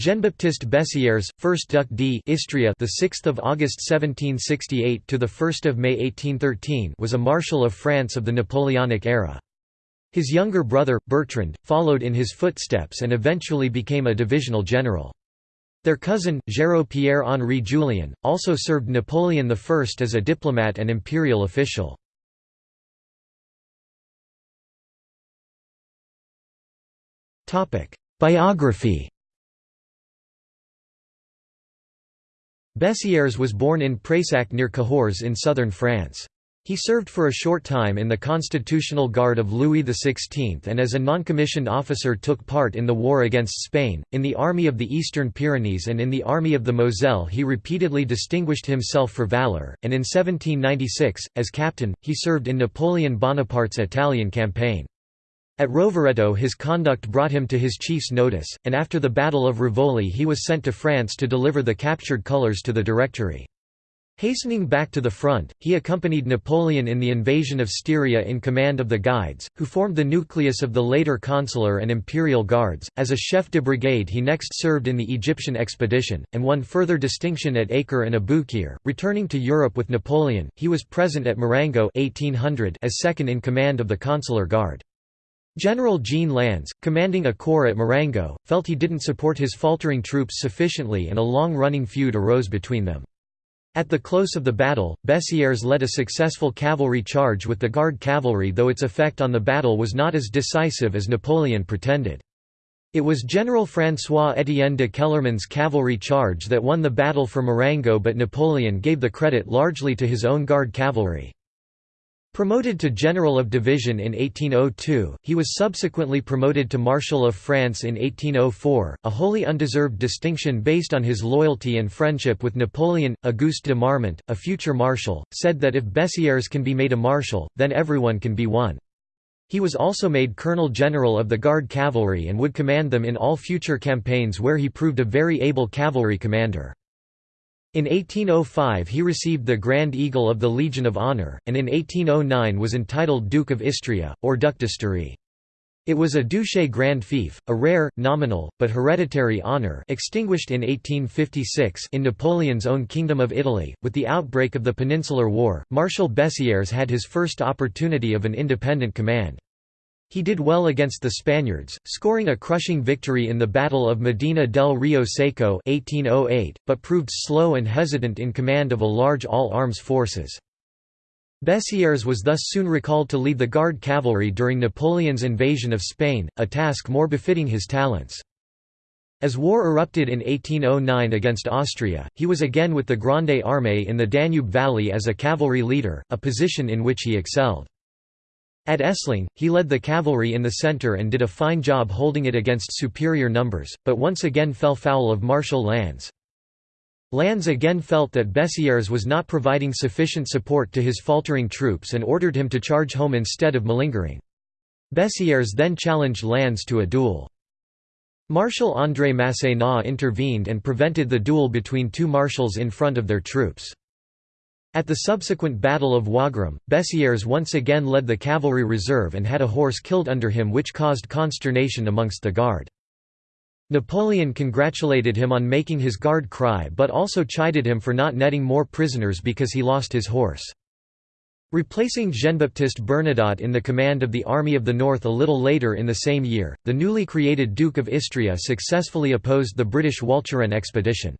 Jean-Baptiste Bessières, 1st Duc d'Istrie, the 6th of August 1768 to the 1st of May 1813, was a marshal of France of the Napoleonic era. His younger brother Bertrand followed in his footsteps and eventually became a divisional general. Their cousin, Géraud Pierre-Henri Julien, also served Napoleon I as a diplomat and imperial official. Biography Bessières was born in Prayssac near Cahors in southern France. He served for a short time in the Constitutional Guard of Louis XVI and as a non-commissioned officer took part in the war against Spain, in the Army of the Eastern Pyrenees and in the Army of the Moselle he repeatedly distinguished himself for valour, and in 1796, as captain, he served in Napoleon Bonaparte's Italian campaign. At Rovereto his conduct brought him to his chief's notice, and after the Battle of Rivoli he was sent to France to deliver the captured colours to the Directory. Hastening back to the front, he accompanied Napoleon in the invasion of Styria in command of the Guides, who formed the nucleus of the later consular and imperial guards. As a chef de brigade, he next served in the Egyptian expedition, and won further distinction at Acre and Aboukir. Returning to Europe with Napoleon, he was present at Marengo 1800 as second in command of the consular guard. General Jean Lannes, commanding a corps at Marengo, felt he didn't support his faltering troops sufficiently and a long-running feud arose between them. At the close of the battle, Bessières led a successful cavalry charge with the Guard cavalry though its effect on the battle was not as decisive as Napoleon pretended. It was General François-Étienne de Kellermann's cavalry charge that won the battle for Marengo but Napoleon gave the credit largely to his own Guard cavalry. Promoted to General of Division in 1802, he was subsequently promoted to Marshal of France in 1804, a wholly undeserved distinction based on his loyalty and friendship with Napoleon. Auguste de Marmont, a future marshal, said that if Bessières can be made a marshal, then everyone can be one. He was also made Colonel General of the Guard Cavalry and would command them in all future campaigns where he proved a very able cavalry commander. In 1805 he received the Grand Eagle of the Legion of Honor, and in 1809 was entitled Duke of Istria, or Duc d'Istrie. It was a duché grand fief, a rare, nominal, but hereditary honour extinguished in 1856 in Napoleon's own Kingdom of Italy. With the outbreak of the Peninsular War, Marshal Bessières had his first opportunity of an independent command. He did well against the Spaniards, scoring a crushing victory in the Battle of Medina del Rio Seco 1808, but proved slow and hesitant in command of a large all-arms forces. Bessières was thus soon recalled to lead the Guard cavalry during Napoleon's invasion of Spain, a task more befitting his talents. As war erupted in 1809 against Austria, he was again with the Grande Armée in the Danube Valley as a cavalry leader, a position in which he excelled. At Essling, he led the cavalry in the centre and did a fine job holding it against superior numbers, but once again fell foul of Marshal Lannes. Lannes again felt that Bessières was not providing sufficient support to his faltering troops and ordered him to charge home instead of malingering. Bessières then challenged Lannes to a duel. Marshal André Masséna intervened and prevented the duel between two marshals in front of their troops. At the subsequent Battle of Wagram, Bessières once again led the cavalry reserve and had a horse killed under him which caused consternation amongst the guard. Napoleon congratulated him on making his guard cry but also chided him for not netting more prisoners because he lost his horse. Replacing Jean-Baptiste Bernadotte in the command of the Army of the North a little later in the same year, the newly created Duke of Istria successfully opposed the British Walcheren expedition.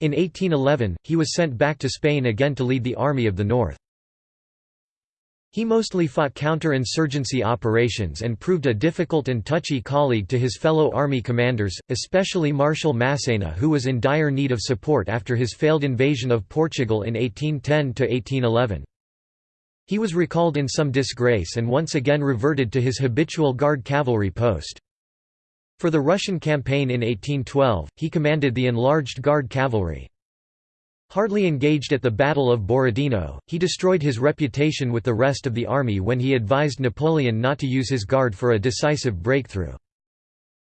In 1811, he was sent back to Spain again to lead the Army of the North. He mostly fought counter-insurgency operations and proved a difficult and touchy colleague to his fellow army commanders, especially Marshal Massena who was in dire need of support after his failed invasion of Portugal in 1810–1811. He was recalled in some disgrace and once again reverted to his habitual guard cavalry post. For the Russian campaign in 1812, he commanded the enlarged Guard cavalry. Hardly engaged at the Battle of Borodino, he destroyed his reputation with the rest of the army when he advised Napoleon not to use his guard for a decisive breakthrough.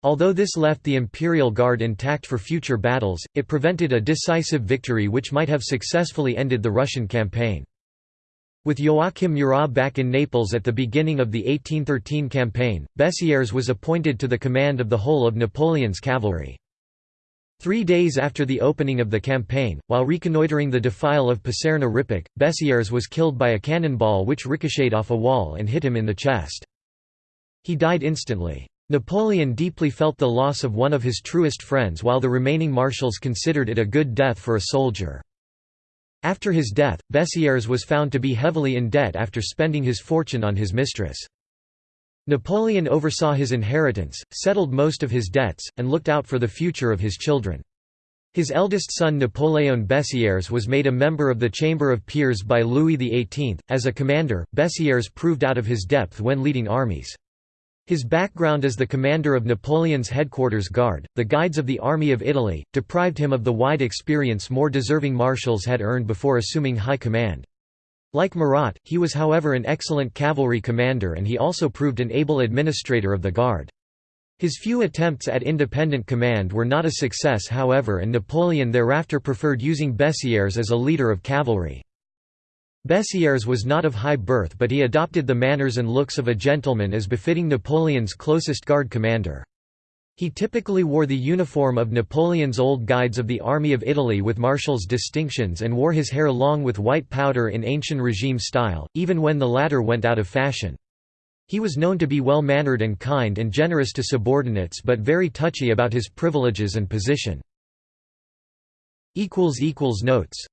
Although this left the Imperial Guard intact for future battles, it prevented a decisive victory which might have successfully ended the Russian campaign. With Joachim Murat back in Naples at the beginning of the 1813 campaign, Bessières was appointed to the command of the whole of Napoleon's cavalry. Three days after the opening of the campaign, while reconnoitering the defile of Poserna Rippach, Bessières was killed by a cannonball which ricocheted off a wall and hit him in the chest. He died instantly. Napoleon deeply felt the loss of one of his truest friends while the remaining marshals considered it a good death for a soldier. After his death, Bessières was found to be heavily in debt after spending his fortune on his mistress. Napoleon oversaw his inheritance, settled most of his debts, and looked out for the future of his children. His eldest son Napoléon Bessières was made a member of the Chamber of Peers by Louis XVIII. As a commander, Bessières proved out of his depth when leading armies. His background as the commander of Napoleon's headquarters guard, the Guides of the Army of Italy, deprived him of the wide experience more deserving marshals had earned before assuming high command. Like Murat, he was however an excellent cavalry commander and he also proved an able administrator of the Guard. His few attempts at independent command were not a success however and Napoleon thereafter preferred using Bessières as a leader of cavalry. Bessières was not of high birth but he adopted the manners and looks of a gentleman as befitting Napoleon's closest guard commander. He typically wore the uniform of Napoleon's old guides of the Army of Italy with marshal's distinctions and wore his hair long with white powder in ancient regime style, even when the latter went out of fashion. He was known to be well-mannered and kind and generous to subordinates but very touchy about his privileges and position. Notes